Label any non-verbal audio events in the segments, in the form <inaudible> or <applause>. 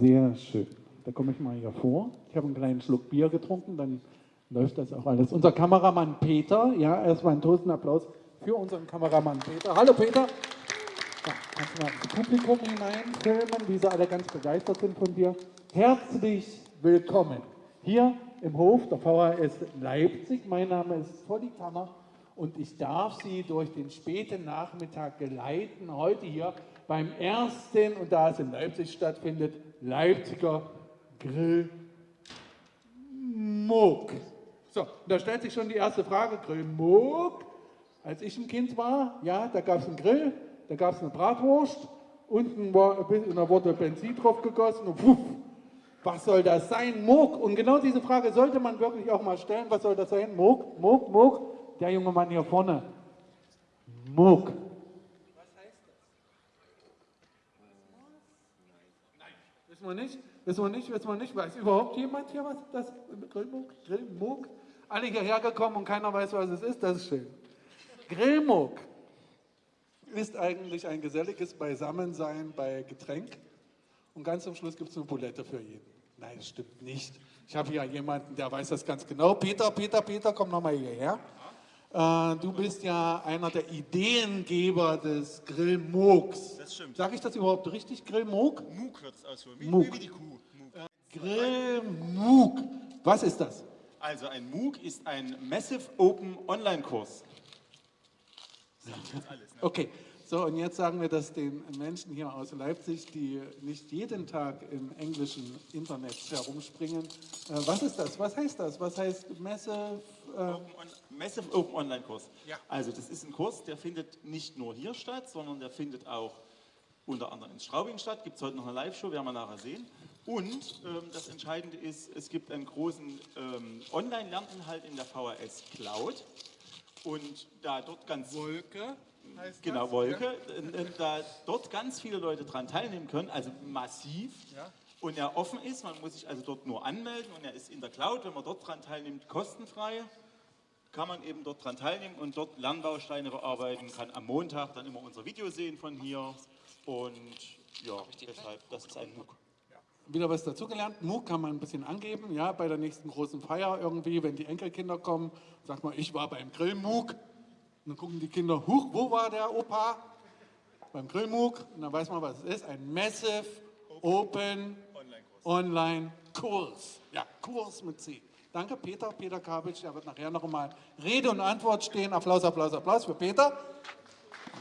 Sehr schön. Da komme ich mal hier vor. Ich habe einen kleinen Schluck Bier getrunken, dann läuft das auch alles. Unser Kameramann Peter, ja, erstmal einen Toastenapplaus für unseren Kameramann Peter. Hallo Peter. Ja, kannst du mal ins Publikum hineinfilmen, wie sie alle ganz begeistert sind von dir. Herzlich willkommen hier im Hof der VHS Leipzig. Mein Name ist Volli Kammer und ich darf Sie durch den späten Nachmittag geleiten, heute hier beim ersten, und da es in Leipzig stattfindet, Leipziger Grill. So, da stellt sich schon die erste Frage, Grill. Als ich ein Kind war, ja, da gab es einen Grill, da gab es eine Bratwurst, unten war, da wurde Benzin drauf gegossen und puff, was soll das sein? Moog. Und genau diese Frage sollte man wirklich auch mal stellen. Was soll das sein? Moog, Moog, Moog. Der junge Mann hier vorne. Moog. Was heißt das? Nein, wir nicht. Wissen wir nicht, wissen wir nicht. Weiß überhaupt jemand hier, was das Grillmoog? Grillmoog? Alle hierher gekommen und keiner weiß, was es ist. Das ist schön. Grillmoog ist eigentlich ein geselliges Beisammensein bei Getränk. Und ganz zum Schluss gibt es eine Bulette für jeden. Nein, das stimmt nicht. Ich habe hier jemanden, der weiß das ganz genau. Peter, Peter, Peter, komm nochmal hierher. Äh, du bist ja einer der Ideengeber des Grillmoogs. Das stimmt. Sag ich das überhaupt richtig? Grillmoog? Moog wird es ausführen. Wie, Moog. wie die Kuh. Moog. Äh, Grillmoog. Was ist das? Also ein MOOC ist ein Massive Open Online-Kurs. Okay, so und jetzt sagen wir das den Menschen hier aus Leipzig, die nicht jeden Tag im englischen Internet herumspringen. Äh, was ist das? Was heißt das? Was heißt Massive? Äh, Open On Massive Open Online-Kurs. Ja. Also das ist ein Kurs, der findet nicht nur hier statt, sondern der findet auch unter anderem in Straubing statt. Gibt es heute noch eine Live-Show, werden wir nachher sehen. Und ähm, das Entscheidende ist, es gibt einen großen ähm, Online-Lerninhalt in der VHS Cloud. Und da dort ganz Wolke heißt Genau, das? Wolke. Und, und da dort ganz viele Leute dran teilnehmen können, also massiv. Ja. Und er offen ist, man muss sich also dort nur anmelden und er ist in der Cloud, wenn man dort dran teilnimmt, kostenfrei. Kann man eben dort dran teilnehmen und dort Lernbausteine bearbeiten, kann am Montag dann immer unser Video sehen von hier. Und ja, deshalb, das ist ein MOOC. Wieder was dazugelernt. MOOC kann man ein bisschen angeben, ja, bei der nächsten großen Feier irgendwie, wenn die Enkelkinder kommen, sagt man, ich war beim Grill-MOOC. Dann gucken die Kinder, huch, wo war der Opa? Beim Grill-MOOC. Und dann weiß man, was es ist. Ein Massive Open Online-Kurs. Ja, Kurs mit C. Danke, Peter. Peter Kabitsch, der wird nachher noch einmal Rede und Antwort stehen. Applaus, Applaus, Applaus für Peter.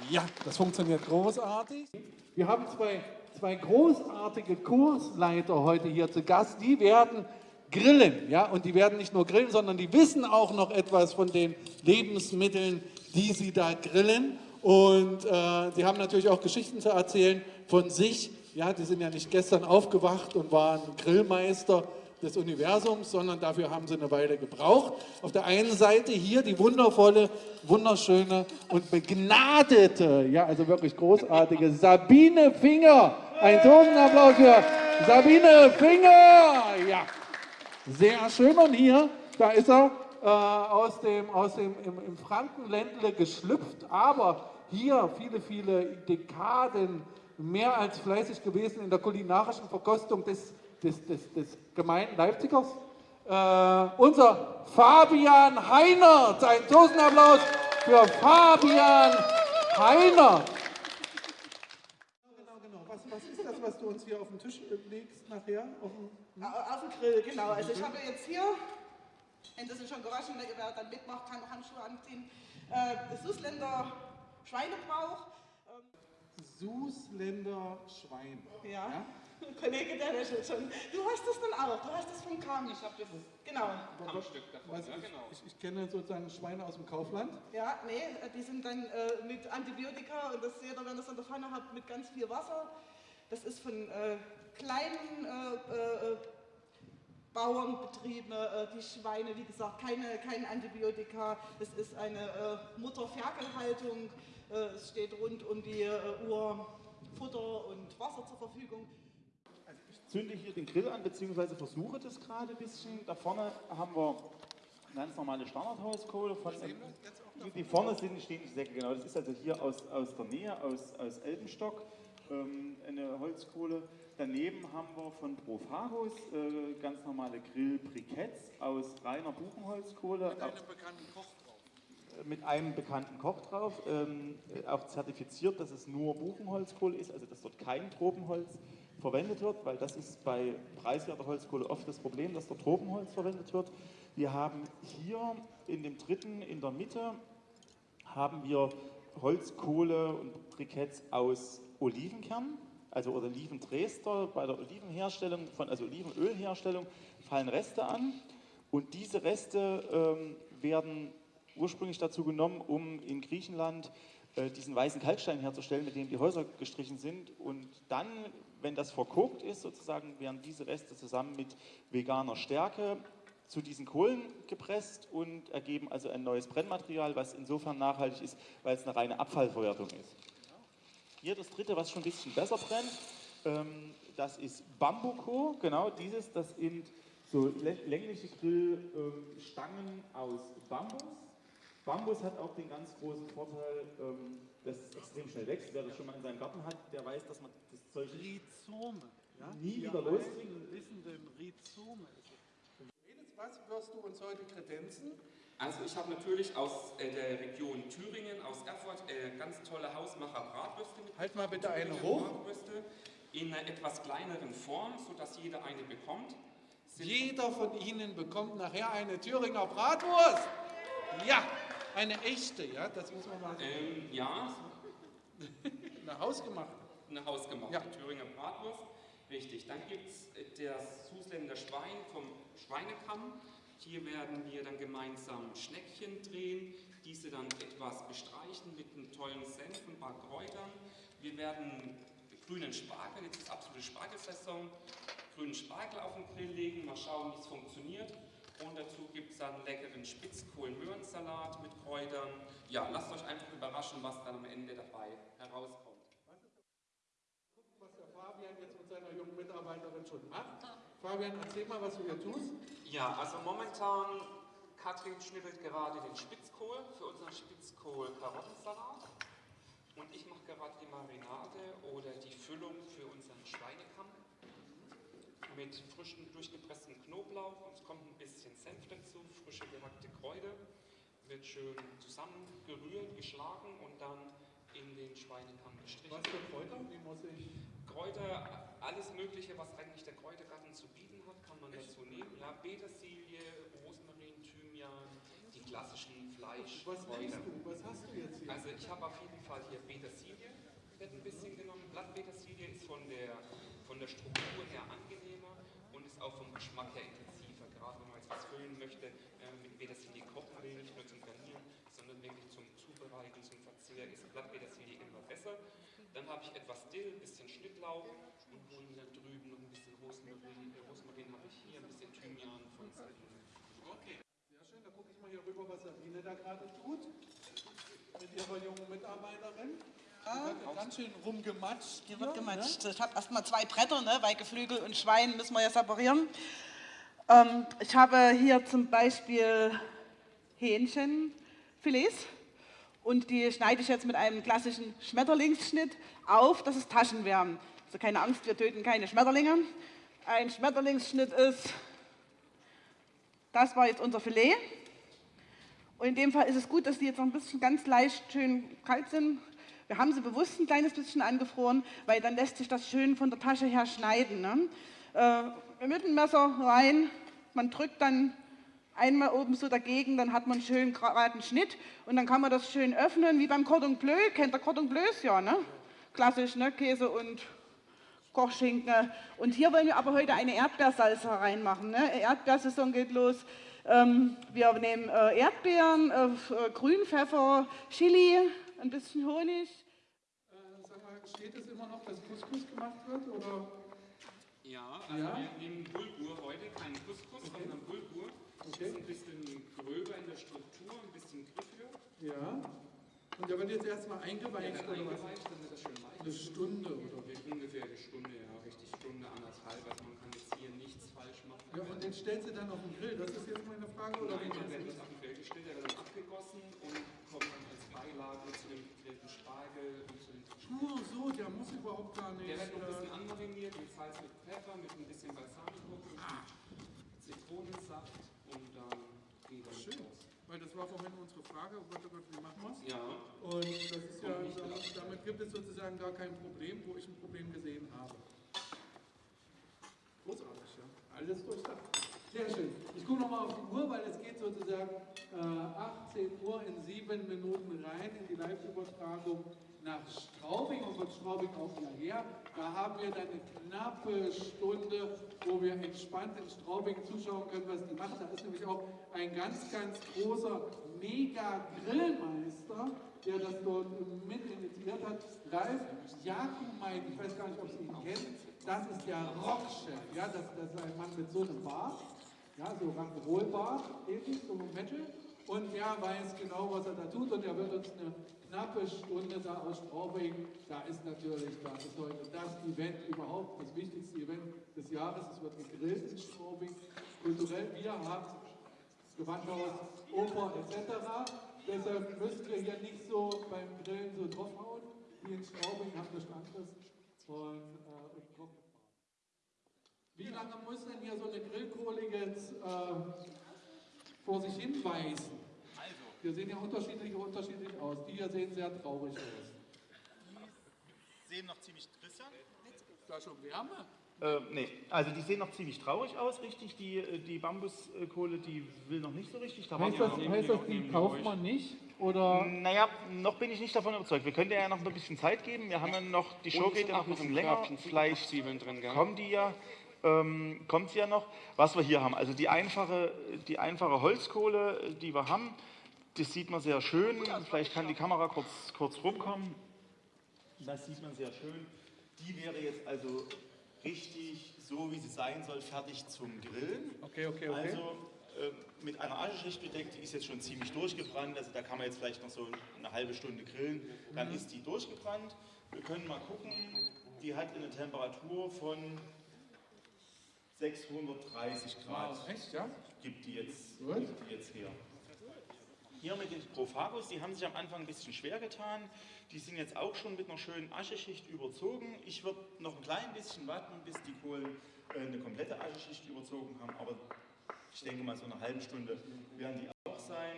Ja, das funktioniert großartig. Wir haben zwei, zwei großartige Kursleiter heute hier zu Gast. Die werden grillen, ja, und die werden nicht nur grillen, sondern die wissen auch noch etwas von den Lebensmitteln, die sie da grillen. Und äh, sie haben natürlich auch Geschichten zu erzählen von sich. Ja, die sind ja nicht gestern aufgewacht und waren Grillmeister des Universums, sondern dafür haben sie eine Weile gebraucht. Auf der einen Seite hier die wundervolle, wunderschöne und begnadete, ja, also wirklich großartige Sabine Finger. Ein Totenapplaus für Sabine Finger. Ja, sehr schön. Und hier, da ist er äh, aus dem, aus dem im, im Frankenländle geschlüpft, aber hier viele, viele Dekaden mehr als fleißig gewesen in der kulinarischen Verkostung des, des, des, des gemeinen Leipzigers. Äh, unser Fabian Heinert. Ein Tosenapplaus für Fabian Heinert. Genau, genau. Was, was ist das, was du uns hier auf den Tisch legst nachher? Auf dem, Auf dem Grill, genau. Also ich habe jetzt hier, wenn das schon gewaschen, wer dann mitmacht, kann Handschuhe anziehen, äh, Süßländer Schweinebrauch. Susländer Schwein. Ja. <laughs> Kollege, der lächelt schon. Du hast das dann auch, du hast das von Kam. Ich habe das, genau. Was, ich, ich kenne sozusagen Schweine aus dem Kaufland. Ja, nee, die sind dann äh, mit Antibiotika und das seht ihr, wenn ihr das an der Pfanne habt, mit ganz viel Wasser. Das ist von äh, kleinen äh, äh, Bauernbetrieben, äh, die Schweine, wie gesagt, keine, kein Antibiotika. Es ist eine äh, Mutterferkelhaltung. Äh, es steht rund um die äh, Uhr Futter und Wasser zur Verfügung. zünde hier den Grill an, beziehungsweise versuche das gerade ein bisschen. Da vorne haben wir eine ganz normale Standardhauskohle. Von, die vorne sind, stehen die Säcke, genau. Das ist also hier aus, aus der Nähe, aus, aus Elbenstock. ähm, eine Holzkohle. Daneben haben wir von Profagus äh, ganz normale Grill-Briketts aus reiner Buchenholzkohle. Mit einem bekannten Koch. Mit einem bekannten Koch drauf, ähm, äh, auch zertifiziert, dass es nur Buchenholzkohle ist, also dass dort kein Tropenholz verwendet wird, weil das ist bei preiswerter Holzkohle oft das Problem, dass dort Tropenholz verwendet wird. Wir haben hier in dem dritten, in der Mitte, haben wir Holzkohle und Briketts aus Olivenkern, also oder Olivendrester. Bei der Olivenherstellung, von, also Olivenölherstellung fallen Reste an und diese Reste ähm, werden ursprünglich dazu genommen, um in Griechenland äh, diesen weißen Kalkstein herzustellen, mit dem die Häuser gestrichen sind. Und dann, wenn das verkokt ist, sozusagen, werden diese Reste zusammen mit veganer Stärke zu diesen Kohlen gepresst und ergeben also ein neues Brennmaterial, was insofern nachhaltig ist, weil es eine reine Abfallverwertung ist. Hier das dritte, was schon ein bisschen besser brennt, ähm, das ist Bambuko, genau dieses, das sind so längliche Grillstangen aus Bambus. Bambus hat auch den ganz großen Vorteil, ähm, dass es extrem schnell wächst. Wer das schon mal in seinem Garten hat, der weiß, dass man das Zeug Rhizome. Ja? Nie Wir wieder loskriegen. alten wissen, den Rhizome was wirst du uns heute kredenzen? Also ich habe natürlich aus äh, der Region Thüringen, aus Erfurt, äh, ganz tolle Hausmacher Bratwürste mit. Halt mal bitte eine hoch. Bratwürste in einer etwas kleineren Form, sodass jeder eine bekommt. Sind Jeder von Ihnen bekommt nachher eine Thüringer Bratwurst. Ja, eine echte, ja, das muss man mal sagen. ähm, ja, Eine hausgemachte. eine hausgemachte Ja. Thüringer Bratwurst. Richtig. Dann gibt es das Susländer Schwein vom Schweinekamm. Hier werden wir dann gemeinsam Schneckchen drehen, diese dann etwas bestreichen mit einem tollen Senf und ein paar Kräutern. Wir werden grünen Spargel, jetzt ist absolute Spargelsaison, grünen Spargel auf den Grill legen, mal schauen, wie es funktioniert. Und dazu gibt es dann leckeren Spitzkohl-Möhrensalat mit Kräutern. Ja, lasst euch einfach überraschen, was dann am Ende dabei herauskommt. Was der Fabian jetzt mit seiner jungen Mitarbeiterin schon macht. Fabian, erzähl mal, was du hier tust. Ja, also momentan, Katrin schnippelt gerade den Spitzkohl für unseren Spitzkohl-Karottensalat. Und ich mache gerade die Marinade oder die Füllung für unseren Schweinekamm mit frischem durchgepresstem Knoblauch. Und es kommt ein bisschen Senf dazu, frische gehackte Kräuter. Wird schön zusammengerührt, geschlagen und dann in den Schweinekamm gestrichen. Was für Kräuter? Wie muss ich. Kräuter, alles Mögliche, was eigentlich der Kräutergarten zu bieten hat, kann man dazu nehmen. Ja, Petersilie, Rosmarin, Thymian, die klassischen Was nimmst du? Was hast du jetzt hier? Also ich habe auf jeden Fall hier Petersilie, wird ein bisschen genommen. Blattpetersilie ist von der, von der Struktur her angenehmer und ist auch vom Geschmack her intensiver. Gerade wenn man jetzt was füllen möchte, mit Petersilie kochen will, nicht nur zum Garnieren, sondern wirklich zum Zubereiten, zum Verzehr, ist Blattpetersilie immer besser. Dann habe ich etwas Dill, ein bisschen Schnittlauch und holen da drüben noch ein bisschen Rosmarin. Äh, Rosmarin habe ich hier, ein bisschen Thymian von Sabine. Okay. Sehr schön, da gucke ich mal hier rüber, was Sabine da gerade tut. Mit ihrer jungen Mitarbeiterin. Wird ja ganz schön rumgematscht. Hier wird hier, gematscht. Ich habe erstmal zwei Bretter, ne, weil Geflügel und Schwein müssen wir ja separieren. Ähm, ich habe hier zum Beispiel Hähnchenfilets und die schneide ich jetzt mit einem klassischen Schmetterlingsschnitt auf, dass es Taschen werden. Also keine Angst, wir töten keine Schmetterlinge. Ein Schmetterlingsschnitt ist, das war jetzt unser Filet. Und in dem Fall ist es gut, dass die jetzt noch ein bisschen ganz leicht schön kalt sind. Wir haben sie bewusst ein kleines bisschen angefroren, weil dann lässt sich das schön von der Tasche her schneiden. Ne? Äh, mit dem Messer rein, man drückt dann einmal oben so dagegen, dann hat man schön geraden Schnitt und dann kann man das schön öffnen, wie beim Cordon Bleu. Kennt der Cordon Bleus ja, ne? Klassisch, ne? Käse und Kochschinken. Und hier wollen wir aber heute eine Erdbeersalze reinmachen. Ne? Erdbeersaison geht los. Ähm, wir nehmen äh, Erdbeeren, äh, äh, Grünpfeffer, Chili, ein bisschen Honig. Äh, sag mal, steht es immer noch, dass Couscous gemacht wird? Oder? Ja, also Ja? wir nehmen Bulgur heute, keinen Couscous, sondern Bulgur. Okay. Ist ein bisschen gröber in der Struktur, ein bisschen griffiger. Ja. Und der wird jetzt erstmal Ja, eingeweicht dann oder was? wird das schön weich. Eine Stunde oder? Ungefähr eine Stunde, ja, richtig Stunde, anderthalb. Also man kann jetzt hier nichts falsch machen. Ja, und den stellst du dann auf den Grill. Das ist jetzt meine Frage. Oder Nein, machst wird nicht das? auf den Grill gestellt, der wird dann abgegossen und Beilage zu dem gegrillten Spargel und zu den Nur so, der muss über überhaupt gar nicht. Der wird noch ein äh, bisschen anmariniert mit Salz, mit Pfeffer, mit ein bisschen Balsamico, mit Zitronensaft und dann geht das Schön. raus. Weil das war vorhin unsere Frage, oh Gott, oh Gott, wie machen wir es? Ja, Und das ist ja, damit, damit gibt es sozusagen gar kein Problem, wo ich ein Problem gesehen habe. Großartig, ja. Alles durchdacht. Sehr schön. Ich gucke nochmal auf die Uhr, weil es geht sozusagen äh, 18 Uhr in sieben Minuten rein in die Live-Übertragung nach Straubing und von Straubing auch hierher. Da haben wir dann eine knappe Stunde, wo wir entspannt in Straubing zuschauen können, was die machen. Da ist nämlich auch ein ganz, ganz großer Mega-Grillmeister, der das dort mit initiiert hat. Ralf Jakumein, ich weiß gar nicht, ob Sie ihn kennen, das ist der Rockchef. Ja, das, das ist ein Mann mit so einem Bart, ja, so Rock'n'Roll-Bart, ähnlich, so Metal. Und er weiß genau, was er da tut und er wird uns eine knappe Stunde da aus Straubing, da ist natürlich, da ist heute das Event überhaupt, das wichtigste Event des Jahres. Es wird gegrillt in Straubing, kulturell. Wir haben Gewandhaus, Oper etc. Deshalb müssen wir hier nicht so beim Grillen so draufhauen. Wie in Straubing haben wir Standes und, äh. Wie lange muss denn hier so eine Grillkohle jetzt äh, vor sich hinweisen? Also, Wir sehen ja unterschiedlich unterschiedlich aus. Die hier sehen sehr traurig aus. sehen noch ziemlich, Christian? Ist da schon Wärme? Äh, nee, also die sehen noch ziemlich traurig aus, richtig. Die, äh, die Bambuskohle, die will noch nicht so richtig. Da Heißt das, wir heißt das, die kauft man nicht? Oder? Naja, noch bin ich nicht davon überzeugt. Wir können dir ja noch ein bisschen Zeit geben. Wir haben ja noch, die Show geht ja noch ein bisschen länger. Vielleicht Zwiebeln drin, gell? kommen die ja, ähm, kommt sie ja noch. Was wir hier haben, also die einfache, die einfache Holzkohle, die wir haben, das sieht man sehr schön. Vielleicht kann die Kamera kurz, kurz rumkommen. Das sieht man sehr schön. Die wäre jetzt also richtig so, wie sie sein soll, fertig zum Grillen. Okay, okay, okay. Also äh, mit einer Ascheschicht bedeckt, die ist jetzt schon ziemlich durchgebrannt. Also da kann man jetzt vielleicht noch so eine halbe Stunde grillen. Dann ist die durchgebrannt. Wir können mal gucken. Die hat eine Temperatur von 630 Grad. Wow, echt, ja? Gibt die jetzt, Gut. gibt die jetzt her. Hier mit den Prophagos, die haben sich am Anfang ein bisschen schwer getan. Die sind jetzt auch schon mit einer schönen Ascheschicht überzogen. Ich würde noch ein klein bisschen warten, bis die Kohlen äh, eine komplette Ascheschicht überzogen haben. Aber ich denke mal, so eine halbe Stunde werden die auch sein.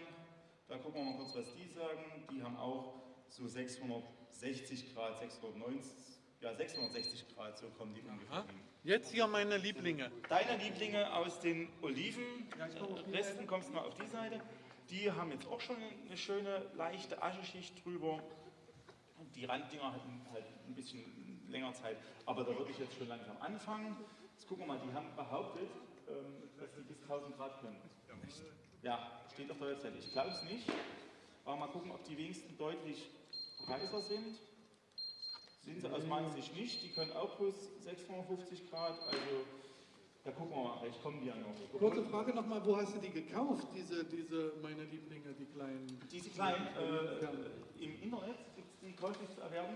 Da gucken wir mal kurz, was die sagen. Die haben auch so 660 Grad, 690, ja 660 Grad, so kommen die ungefähr hin. Jetzt hier meine Lieblinge. Deine Lieblinge aus den Olivenresten, kommst du mal auf die Seite. Die haben jetzt auch schon eine schöne, leichte Ascheschicht drüber. Die Randdinger hatten halt ein bisschen länger Zeit, aber da würde ich jetzt schon langsam anfangen. Jetzt gucken wir mal, die haben behauptet, ähm, dass die bis 1000 Grad können. Ja, steht auf der Webseite. Ich glaube es nicht, aber mal gucken, ob die wenigsten deutlich heißer sind. Sind sie aus meiner Sicht nicht. Die können auch plus 650 Grad. Also, da gucken wir mal, vielleicht kommen die ja noch. Kurze Frage nochmal, wo hast du die gekauft, diese, diese meine Lieblinge, die kleinen? Diese kleinen äh, im Internet gibt es die käuflich zu erwerben.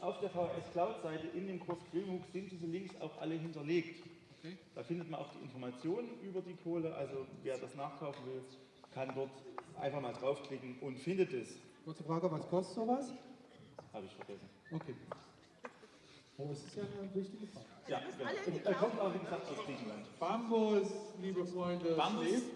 Auf der VHS Cloud-Seite in dem Kurs Grillhook sind diese Links auch alle hinterlegt. Okay. Da findet man auch die Informationen über die Kohle. Also wer das nachkaufen will, kann dort einfach mal draufklicken und findet es. Kurze Frage, was kostet sowas? Habe ich vergessen. Okay. Oh, es ist ja eine wichtige Frage. Ja, genau. Er kommt auch, wie gesagt, aus Griechenland. Bambus, liebe Freunde, Bambus, schläft.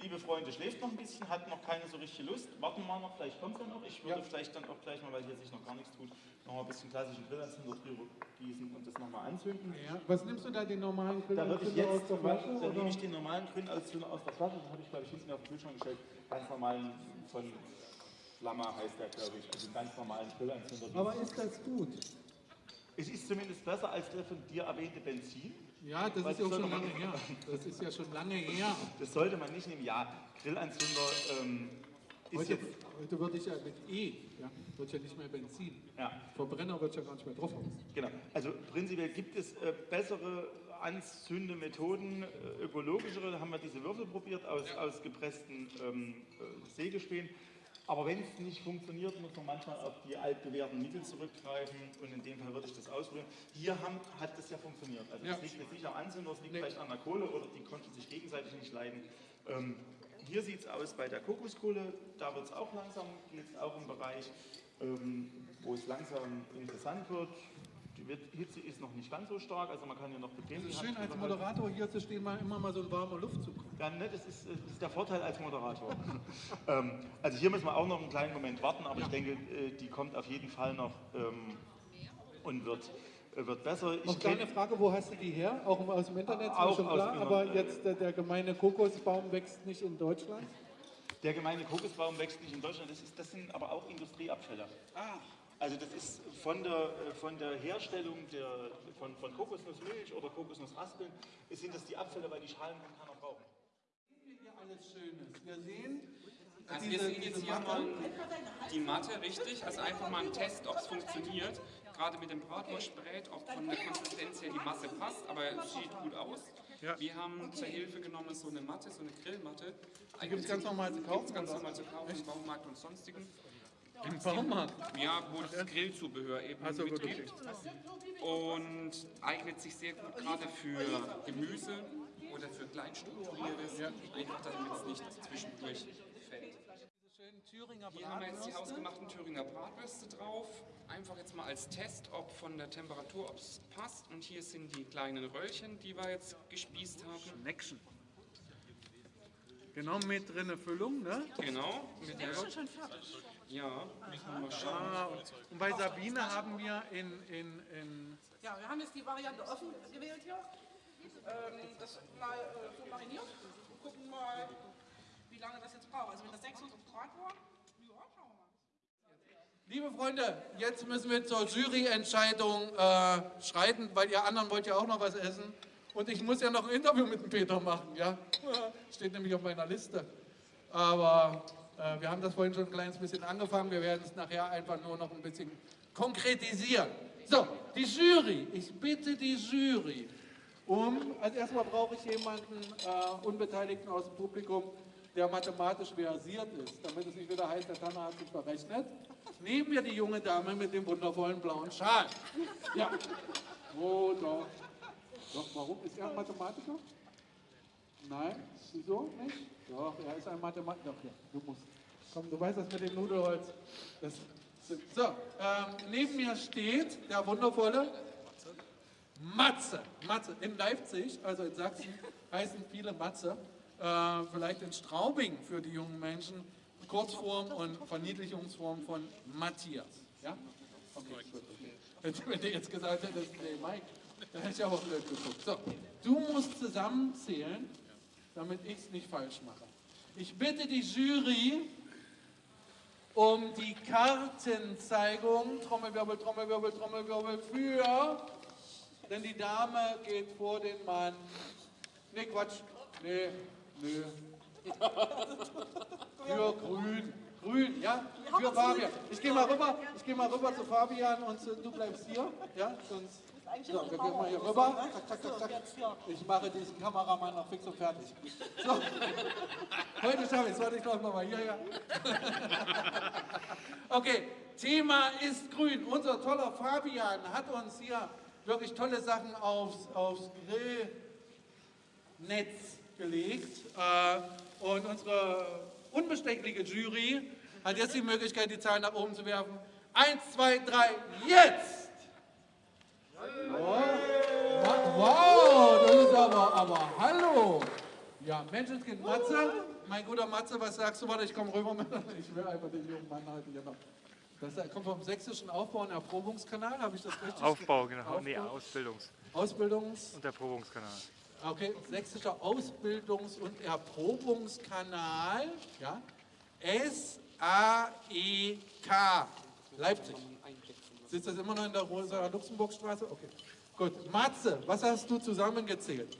liebe Freunde, schläft noch ein bisschen, hat noch keine so richtige Lust. Warten wir mal noch, vielleicht kommt er noch. Ich würde Ja. vielleicht dann auch gleich mal, weil hier sich noch gar nichts tut, noch mal ein bisschen klassischen Grillanzünder drüber gießen und das nochmal anzünden. Ja. Was nimmst du da, den normalen Da würde ich Grillanzünder jetzt, aus der Flasche? da nehme ich den normalen Grillanzünder aus der Flasche, den habe ich glaube ich hinten auf den Kühlschrank gestellt. Ganz normalen von Flamma heißt der, glaube ich. Also einen ganz normalen Grillanzünder. Aber ist das gut? es ist zumindest besser als der von dir erwähnte Benzin. Ja, das ist ja schon lange her. Das ist ja schon lange her. Das sollte man nicht nehmen. Ja, Grillanzünder ähm, ist Heute, jetzt. heute würde ich ja mit E, ja, wird ja nicht mehr Benzin. Ja, Verbrenner wird ja gar nicht mehr drauf. Genau. Also prinzipiell gibt es äh, bessere Anzündemethoden, äh, ökologischere. Da haben wir diese Würfel probiert aus, aus gepressten ähm, äh, Sägespänen. Aber wenn es nicht funktioniert, muss man manchmal auf die altbewährten Mittel zurückgreifen. Und in dem Fall würde ich das ausprobieren. Hier haben, hat das ja funktioniert. Also Ja. es liegt jetzt nicht am Anzünder, es liegt Nee. vielleicht an der Kohle oder die konnten sich gegenseitig nicht leiden. Ähm, hier sieht es aus bei der Kokoskohle, da wird es auch langsam, geht es auch im Bereich. ähm, wo es langsam interessant wird. Die Hitze ist noch nicht ganz so stark, also man kann hier noch bequem Es ist schön, als. Moderator hier zu stehen, mal immer mal so ein warmer Luftzug. Ja, ne, das ist, das ist der Vorteil als Moderator. <laughs> ähm, also hier müssen wir auch noch einen kleinen Moment warten, aber ich denke, äh, die kommt auf jeden Fall noch ähm, und wird, äh, wird besser. Noch Ich kleine kenn- Frage, wo hast du die her? Auch aus dem Internet, Auch schon aus klar, dem aber jetzt der, der gemeine Kokosbaum wächst nicht in Deutschland? Der gemeine Kokosbaum wächst nicht in Deutschland, das, ist, das sind aber auch Industrieabfälle. Also das ist von der, äh, von der Herstellung der, von, von Kokosnussmilch oder Kokosnussraspeln, sind das die Abfälle, weil die Schalen kann keiner brauchen. Alles Schönes. Wir sehen Also diese, wir sehen jetzt hier mal die Matte, richtig. Also einfach mal ein Test, ob es funktioniert. Gerade mit dem Bratwurstbrät, ob von der Konsistenz her die Masse passt, aber es sieht gut aus. Ja. Wir haben zur Hilfe genommen so eine Matte, so eine Grillmatte. Die gibt es ganz normal zu kaufen? Ganz normal zu kaufen im Baumarkt und sonstigen. Im Baumarkt. Ja, wo das Grillzubehör eben Ach so, gut, mitgibt. Und eignet sich sehr gut gerade für Gemüse oder für kleinstrukturiertes, einfach damit es nicht zwischendurch fällt. Hier haben wir jetzt die Bratwürste. hausgemachten Thüringer Bratwürste drauf. Einfach jetzt mal als Test, ob von der Temperatur, ob es passt. Und hier sind die kleinen Röllchen, die wir jetzt gespießt haben. Schneckchen. Genau mit drinne Füllung, ne? Genau. Mit der ja, müssen wir mal schauen. Ah, und, und bei Sabine haben wir in, in, in Ja, wir haben jetzt die Variante offen gewählt hier. Ähm, das mal äh, so mariniert. Und gucken mal, wie lange das jetzt braucht. Also wenn das 600 Grad war, ja, schauen wir mal. Liebe Freunde, jetzt müssen wir zur Juryentscheidung äh, schreiten, weil ihr anderen wollt ja auch noch was essen. Und ich muss ja noch ein Interview mit dem Peter machen, ja. <laughs> Steht nämlich auf meiner Liste. Aber äh, wir haben das vorhin schon ein kleines bisschen angefangen. Wir werden es nachher einfach nur noch ein bisschen konkretisieren. So, die Jury. Ich bitte die Jury um, also erstmal brauche ich jemanden, äh, Unbeteiligten aus dem Publikum, der mathematisch versiert ist, damit es nicht wieder heißt, der Tanner hat sich verrechnet. Neben mir die junge Dame mit dem wundervollen blauen Schal. Ja. Oh, doch. Doch, warum? Ist er ein Mathematiker? Nein? Wieso nicht? Doch, er ist ein Mathematiker. Doch, ja, du musst. Komm, du weißt das mit dem Nudelholz. Das, so, ähm, neben mir steht der wundervolle Matze. Matze. In Leipzig, also in Sachsen, heißen viele Matze. Äh, vielleicht in Straubing für die jungen Menschen. Kurzform und Verniedlichungsform von Matthias. Ja? Okay, gut, wenn du jetzt gesagt hättest, nee, Mike, dann hätte ich aber blöd geguckt. So, du musst zusammenzählen, damit ich es nicht falsch mache. Ich bitte die Jury um die Kartenzeigung. Trommelwirbel, Trommelwirbel, Trommelwirbel für. Denn die Dame geht vor den Mann. Nee, Quatsch. Nee, nö. <laughs> Für grün. Grün, ja? Für Fabian. Ich gehe mal rüber, ich gehe mal rüber zu Fabian und zu, du bleibst hier. Ja, sonst. So, wir gehen mal hier rüber. Zack, zack, zack, zack. Ich mache diesen Kameramann noch fix und fertig. So. Heute schaffe ich es. Warte, ich glaube nochmal hierher. <laughs> Okay, Thema ist grün. Unser toller Fabian hat uns hier wirklich tolle Sachen aufs, aufs Grillnetz gelegt. Äh, und unsere unbestechliche Jury hat jetzt die Möglichkeit, die Zahlen nach oben zu werfen. Eins, zwei, drei, jetzt! Wa- Wow, das ist aber, aber hallo! Ja, Menschenskind Matze, mein guter Matze, was sagst du? Warte, ich komme rüber. <laughs> Ich will einfach den jungen Mann halten noch. Das kommt vom sächsischen Aufbau- und Erprobungskanal, habe ich das richtig Aufbau, genau. Nee, Aufbau? Ausbildungs- Ausbildungs... und Erprobungskanal. Okay, sächsischer Ausbildungs- und Erprobungskanal, ja, S-A-E-K, Leipzig. Sitzt das immer noch in der Rosa-Luxemburg-Straße? Okay, gut. Matze, was hast du zusammengezählt?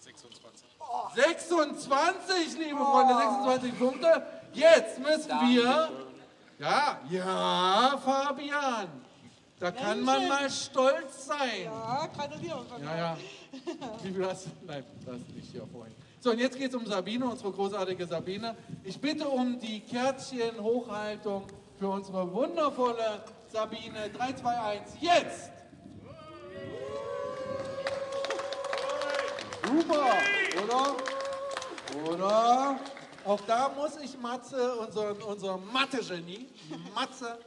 26. 26, liebe Freunde, 26 Punkte. Jetzt müssen wir, ja, ja, Fabian, da kann man mal stolz sein. Ja, gratuliere. Ja, ja. <laughs> Wie viel hast du? Nein, das nicht hier vorhin. So, und jetzt geht es um Sabine, unsere großartige Sabine. Ich bitte um die Kärtchen-Hochhaltung für unsere wundervolle Sabine. 3, 2, 1, jetzt! Super, oder? Oder? Auch da muss ich Matze, unser, unser Mathe-Genie, Matze,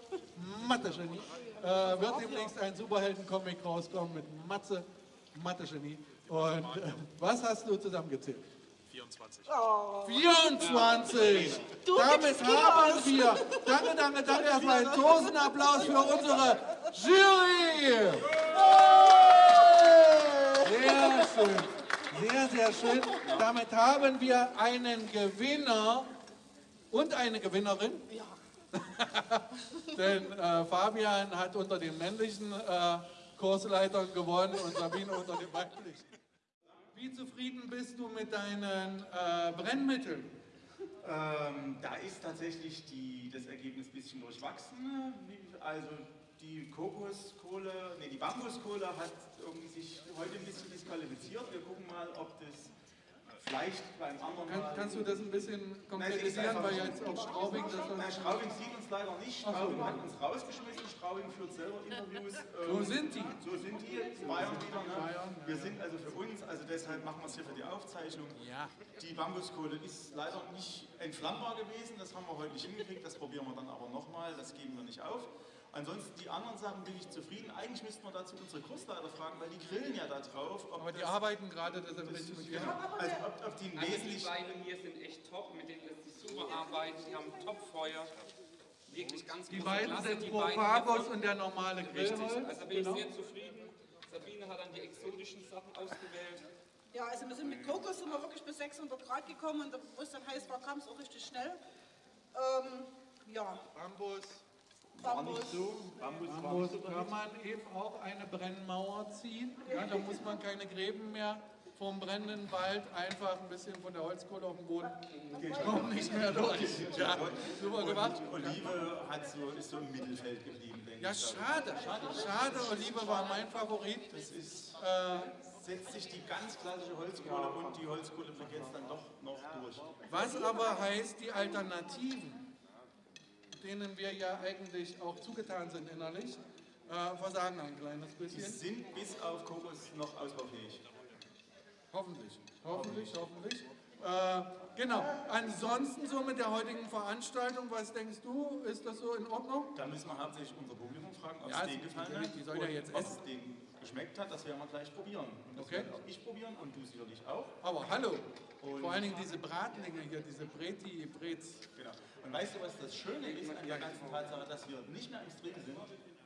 Mathe-Genie, äh, wird demnächst ein Superhelden-Comic rauskommen mit Matze, Mathe-Genie. Und äh, was hast du zusammengezählt? 24. 24! Du Damit haben Kilos. wir, danke, danke, danke, erstmal einen Tosenapplaus für unsere Jury! Sehr schön, sehr, sehr schön. Damit haben wir einen Gewinner und eine Gewinnerin. <laughs> Denn äh, Fabian hat unter den männlichen äh, Kursleitern gewonnen und Sabine unter den weiblichen. Wie zufrieden bist du mit deinen äh, Brennmitteln? Ähm, da ist tatsächlich die, das Ergebnis ein bisschen durchwachsen. Wie- Also die Kokoskohle, nee, die Bambuskohle hat irgendwie sich heute ein bisschen disqualifiziert. Wir gucken mal, ob das vielleicht beim anderen Kann, Mal... kannst du das ein bisschen konkretisieren, weil jetzt auch Straubing das Nein, Straubing sieht uns leider nicht. Ach so. Straubing hat uns rausgeschmissen. Straubing führt selber Interviews. So Ähm, sind die. So sind die. Bayern wieder. Ne? Wir sind also für uns, also deshalb machen wir es hier für die Aufzeichnung. Ja. Die Bambuskohle ist leider nicht entflammbar gewesen. Das haben wir heute nicht hingekriegt. Das probieren wir dann aber nochmal. Das geben wir nicht auf. Ansonsten die anderen Sachen bin ich zufrieden. Eigentlich müssten wir dazu unsere Kursleiter fragen, weil die grillen ja da drauf. Ob Aber die das- arbeiten gerade deshalb nicht mit dir. also ob, ob die Also die beiden hier sind echt top, mit denen lässt sich super arbeiten, die haben Top-Feuer. Wirklich ganz Die beiden Klasse, sind die Pro beiden Fabus hiervon. und der normale Richtig, Grillholz. also bin Genau. ich sehr zufrieden. Sabine hat dann die exotischen Sachen ausgewählt. Ja, also wir sind mit Kokos sind wir wirklich bis 600 Grad gekommen und wo es dann heiß war, kam es auch richtig schnell. Ähm, ja, Bambus. Bambus. Bambus kann man eben auch eine Brennmauer ziehen. Ja, da muss man keine Gräben mehr vom brennenden Wald einfach ein bisschen von der Holzkohle auf den Boden. Kommt nicht mehr durch. Ja, super gemacht. Olive hat so, ist so im Mittelfeld geblieben, denke Ja, ich. schade. Schade, Olive war mein Favorit. Das ist, Äh, setzt sich die ganz klassische Holzkohle und die Holzkohle jetzt dann doch noch durch. Was aber heißt, die Alternativen, denen wir ja eigentlich auch zugetan sind innerlich, äh, versagen ein kleines bisschen. sind bis auf Kokos noch ausbaufähig. Hoffentlich, hoffentlich, hoffentlich. Äh, genau. Ansonsten so mit der heutigen Veranstaltung, was denkst du? Ist das so in Ordnung? Da müssen wir hauptsächlich unser Publikum fragen, ob Ja, es denen gefallen hat. die sollen ja jetzt was essen. es denen geschmeckt hat, das werden wir gleich probieren. Und das Okay. werde auch ich probieren und du sicherlich auch. Aber hallo. Und- Vor allen Dingen diese Bratlinge hier, diese Breti, Brez. Genau. Und weißt du, was das Schöne ist an der ganzen Tatsache, dass wir nicht mehr im Stream sind?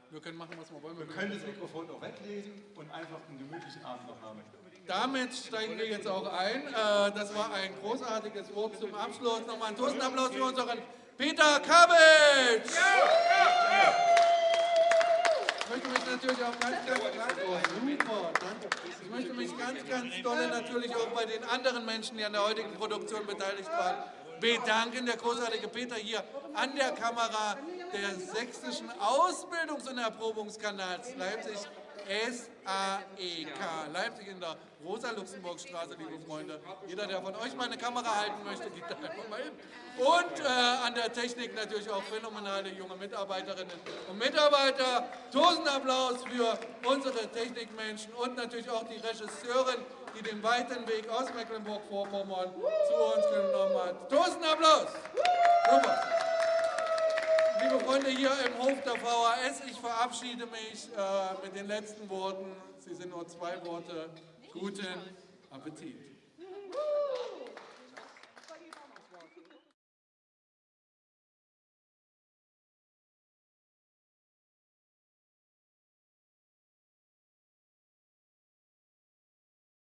Wir können machen, was wir wollen. Wir können das Mikrofon auch weglesen und einfach einen gemütlichen Abend noch haben. Damit steigen wir jetzt auch ein. Äh, Das war ein großartiges Wort zum Abschluss. Nochmal einen Toastapplaus für unseren Peter Kabitsch. Ich möchte mich natürlich auch ganz, ganz, ganz, oh, super, danke. Ich möchte mich ganz, ganz dolle natürlich auch bei den anderen Menschen, die an der heutigen Produktion beteiligt waren, bedanken. Der großartige Peter hier an der Kamera des sächsischen Ausbildungs- und Erprobungskanals Leipzig. SAEK, Leipzig in der Rosa-Luxemburg-Straße, liebe Freunde. Jeder, der von euch mal eine Kamera halten möchte, geht da einfach mal hin. Und äh, an der Technik natürlich auch phänomenale junge Mitarbeiterinnen und Mitarbeiter. Tausend Applaus für unsere Technikmenschen und natürlich auch die Regisseurin, die den weiten Weg aus Mecklenburg-Vorpommern zu uns genommen hat. Tausend Applaus! Super! Liebe Freunde hier im Hof der VHS, ich verabschiede mich äh, mit den letzten Worten. Sie sind nur zwei Worte. Guten Appetit.